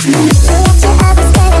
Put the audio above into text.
Don't you ever stay